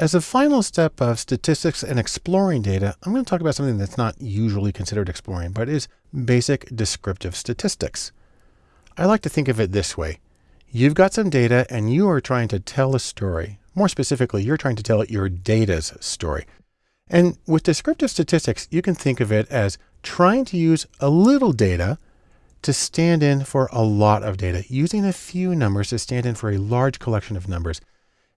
As a final step of statistics and exploring data, I'm going to talk about something that's not usually considered exploring, but is basic descriptive statistics. I like to think of it this way. You've got some data and you are trying to tell a story. More specifically, you're trying to tell your data's story. And with descriptive statistics, you can think of it as trying to use a little data to stand in for a lot of data, using a few numbers to stand in for a large collection of numbers.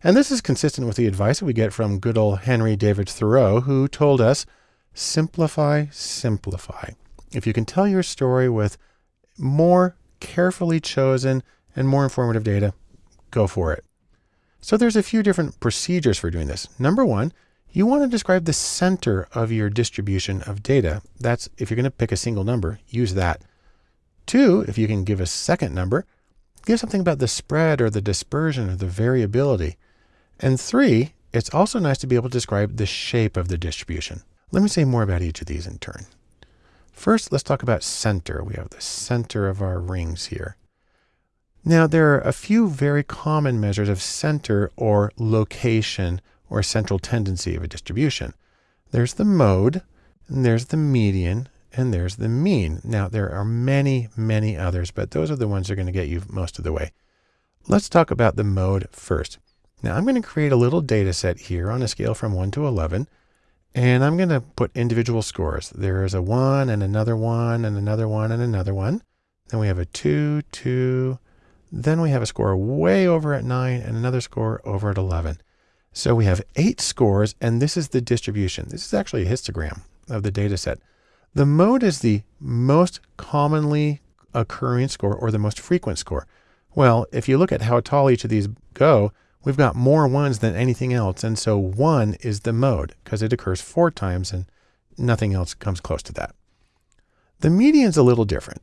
And this is consistent with the advice that we get from good old Henry David Thoreau, who told us, simplify, simplify. If you can tell your story with more carefully chosen and more informative data, go for it. So there's a few different procedures for doing this. Number one, you want to describe the center of your distribution of data. That's if you're going to pick a single number, use that. Two, if you can give a second number, give something about the spread or the dispersion or the variability. And three, it's also nice to be able to describe the shape of the distribution. Let me say more about each of these in turn. First, let's talk about center. We have the center of our rings here. Now, there are a few very common measures of center or location or central tendency of a distribution. There's the mode, and there's the median, and there's the mean. Now, there are many, many others, but those are the ones that are going to get you most of the way. Let's talk about the mode first. Now I'm going to create a little data set here on a scale from 1 to 11. And I'm going to put individual scores. There is a 1 and another 1 and another 1 and another 1. Then we have a 2, 2. Then we have a score way over at 9 and another score over at 11. So we have eight scores, and this is the distribution. This is actually a histogram of the data set. The mode is the most commonly occurring score or the most frequent score. Well, if you look at how tall each of these go, we've got more ones than anything else. And so one is the mode because it occurs four times and nothing else comes close to that. The median is a little different.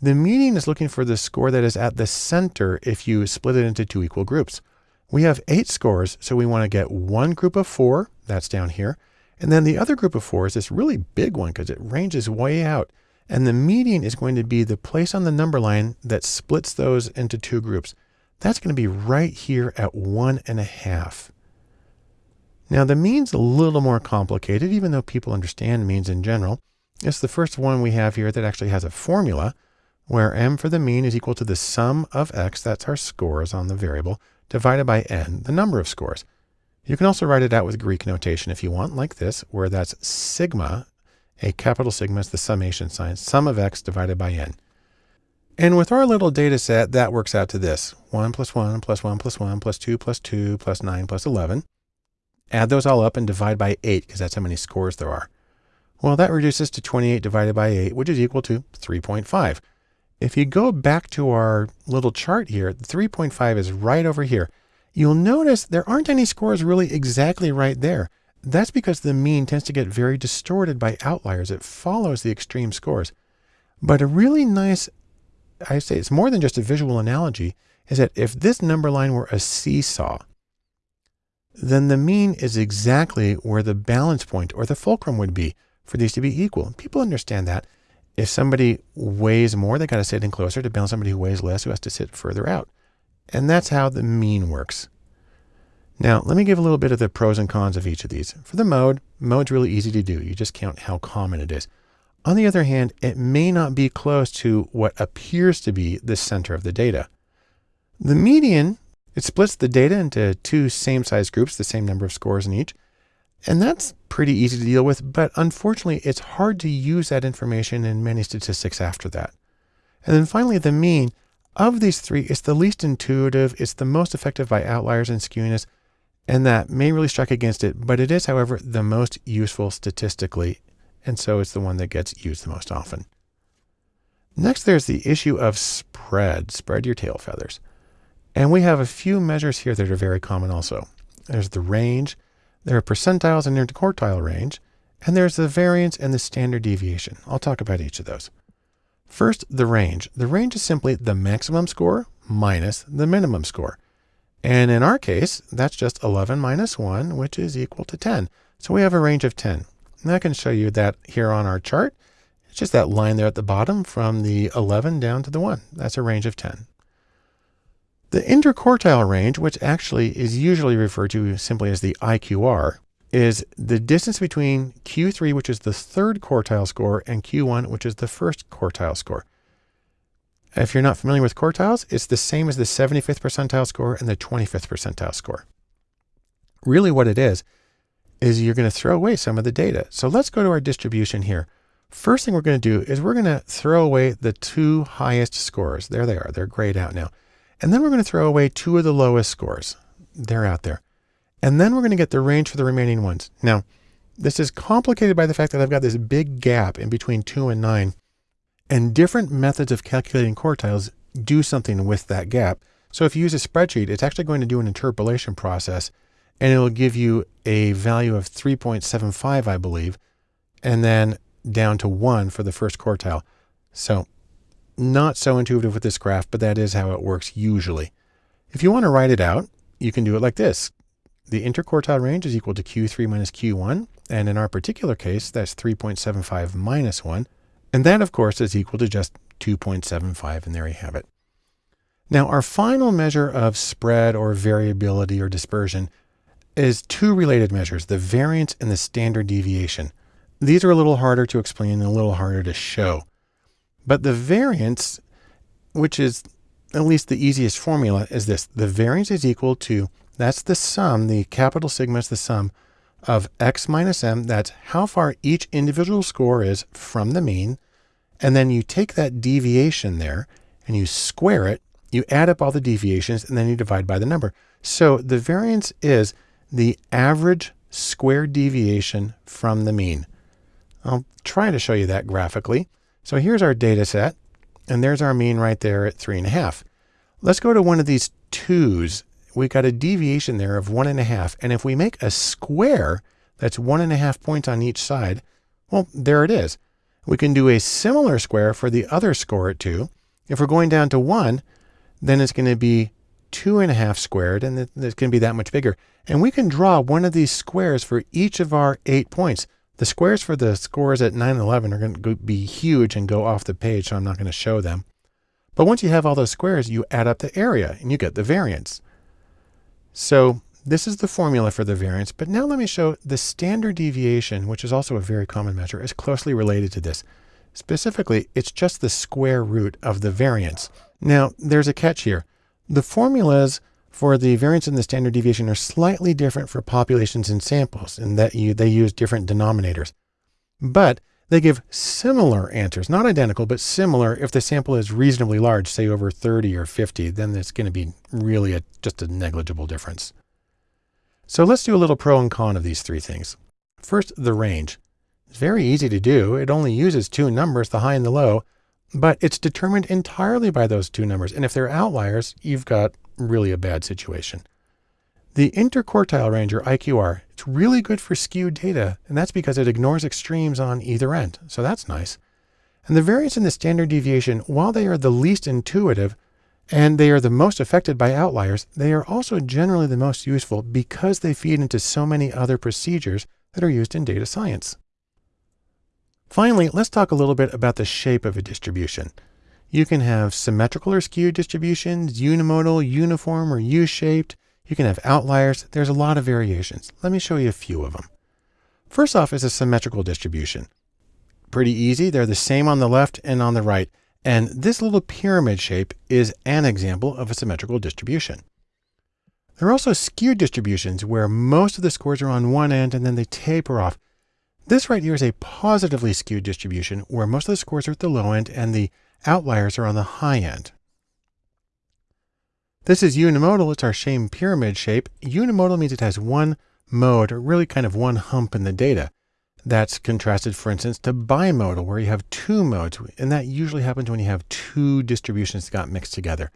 The median is looking for the score that is at the center if you split it into two equal groups. We have eight scores, so we want to get one group of four, that's down here, and then the other group of four is this really big one because it ranges way out. And the median is going to be the place on the number line that splits those into two groups. That's going to be right here at one and a half. Now the mean's a little more complicated, even though people understand means in general. It's the first one we have here that actually has a formula where m for the mean is equal to the sum of x, that's our scores on the variable, divided by n, the number of scores. You can also write it out with Greek notation if you want, like this, where that's sigma, a capital sigma is the summation sign, sum of x divided by n. And with our little data set, that works out to this. 1 plus 1 plus 1 plus 1 plus 2 plus 2 plus 9 plus 11. Add those all up and divide by 8 because that's how many scores there are. Well, that reduces to 28 divided by 8, which is equal to 3.5. If you go back to our little chart here, 3.5 is right over here. You'll notice there aren't any scores really exactly right there. That's because the mean tends to get very distorted by outliers. It follows the extreme scores. But a really nice I say it's more than just a visual analogy, is that if this number line were a seesaw, then the mean is exactly where the balance point or the fulcrum would be for these to be equal. People understand that. If somebody weighs more, they got to sit in closer to balance somebody who weighs less who has to sit further out. And that's how the mean works. Now, let me give a little bit of the pros and cons of each of these. For the mode, mode's really easy to do. You just count how common it is. On the other hand, it may not be close to what appears to be the center of the data. The median, it splits the data into two same size groups, the same number of scores in each. And that's pretty easy to deal with, but unfortunately, it's hard to use that information in many statistics after that. And then finally, the mean of these three is the least intuitive. It's the most affected by outliers and skewness, and that may really strike against it, but it is, however, the most useful statistically and so it's the one that gets used the most often. Next, there's the issue of spread, spread your tail feathers. And we have a few measures here that are very common also. There's the range, there are percentiles and interquartile range, and there's the variance and the standard deviation. I'll talk about each of those. First, the range. The range is simply the maximum score minus the minimum score. And in our case, that's just 11 minus 1, which is equal to 10. So we have a range of 10. And I can show you that here on our chart. It's just that line there at the bottom from the 11 down to the 1. That's a range of 10. The interquartile range, which actually is usually referred to simply as the IQR, is the distance between Q3, which is the third quartile score, and Q1, which is the first quartile score. If you're not familiar with quartiles, it's the same as the 75th percentile score and the 25th percentile score. Really what it is, is you're going to throw away some of the data. So let's go to our distribution here. First thing we're going to do is we're going to throw away the two highest scores. There they are. They're grayed out now. And then we're going to throw away two of the lowest scores. They're out there. And then we're going to get the range for the remaining ones. Now, this is complicated by the fact that I've got this big gap in between two and nine. And different methods of calculating quartiles do something with that gap. So if you use a spreadsheet, it's actually going to do an interpolation process and it'll give you a value of 3.75, I believe, and then down to one for the first quartile. So not so intuitive with this graph, but that is how it works usually. If you want to write it out, you can do it like this. The interquartile range is equal to Q3 minus Q1. And in our particular case, that's 3.75 minus 1. And that, of course, is equal to just 2.75. And there you have it. Now, our final measure of spread or variability or dispersion is two related measures, the variance and the standard deviation. These are a little harder to explain and a little harder to show. But the variance, which is at least the easiest formula, is this. The variance is equal to, that's the sum, the capital sigma is the sum of x minus m. That's how far each individual score is from the mean. And then you take that deviation there and you square it. You add up all the deviations and then you divide by the number. So the variance is the average square deviation from the mean. I'll try to show you that graphically. So here's our data set, and there's our mean right there at three and a half. Let's go to one of these twos. We got a deviation there of one and a half. And if we make a square that's one and a half points on each side, well, there it is. We can do a similar square for the other score at two. If we're going down to one, then it's going to be two and a half squared, and it's going to be that much bigger. And we can draw one of these squares for each of our eight points. The squares for the scores at 9 and 11 are going to be huge and go off the page, so I'm not going to show them. But once you have all those squares, you add up the area and you get the variance. So this is the formula for the variance, but now let me show the standard deviation, which is also a very common measure, is closely related to this. Specifically, it's just the square root of the variance. Now, there's a catch here. The formulas for the variance and the standard deviation are slightly different for populations and samples in that you, they use different denominators. But they give similar answers, not identical, but similar if the sample is reasonably large, say over 30 or 50, then it's going to be really a, just a negligible difference. So let's do a little pro and con of these three things. First, the range. It's very easy to do. It only uses two numbers, the high and the low, but it's determined entirely by those two numbers. And if they're outliers, you've got really a bad situation. The interquartile range, or IQR, it's really good for skewed data, and that's because it ignores extremes on either end. So that's nice. And the variance and the standard deviation, while they are the least intuitive, and they are the most affected by outliers, they are also generally the most useful because they feed into so many other procedures that are used in data science. Finally, let's talk a little bit about the shape of a distribution. You can have symmetrical or skewed distributions, unimodal, uniform, or U-shaped. You can have outliers. There's a lot of variations. Let me show you a few of them. First off is a symmetrical distribution. Pretty easy. They're the same on the left and on the right. And this little pyramid shape is an example of a symmetrical distribution. There are also skewed distributions where most of the scores are on one end and then they taper off. This right here is a positively skewed distribution where most of the scores are at the low end and the outliers are on the high end. This is unimodal. It's our same pyramid shape. Unimodal means it has one mode, or really kind of one hump in the data. That's contrasted, for instance, to bimodal, where you have two modes. And that usually happens when you have two distributions that got mixed together.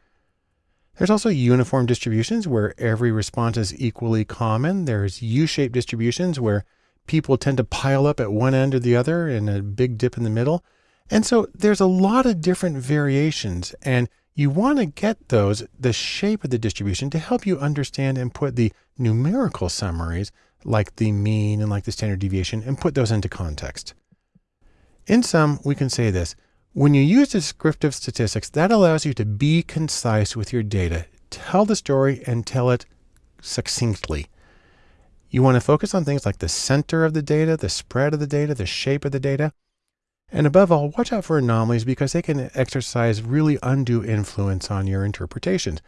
There's also uniform distributions where every response is equally common. There's U-shaped distributions where people tend to pile up at one end or the other and a big dip in the middle. And so there's a lot of different variations and you want to get those, the shape of the distribution to help you understand and put the numerical summaries like the mean and like the standard deviation and put those into context. In sum, we can say this, when you use descriptive statistics, that allows you to be concise with your data, tell the story and tell it succinctly. You want to focus on things like the center of the data, the spread of the data, the shape of the data. And above all, watch out for anomalies because they can exercise really undue influence on your interpretations.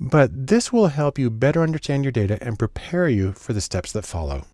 But this will help you better understand your data and prepare you for the steps that follow.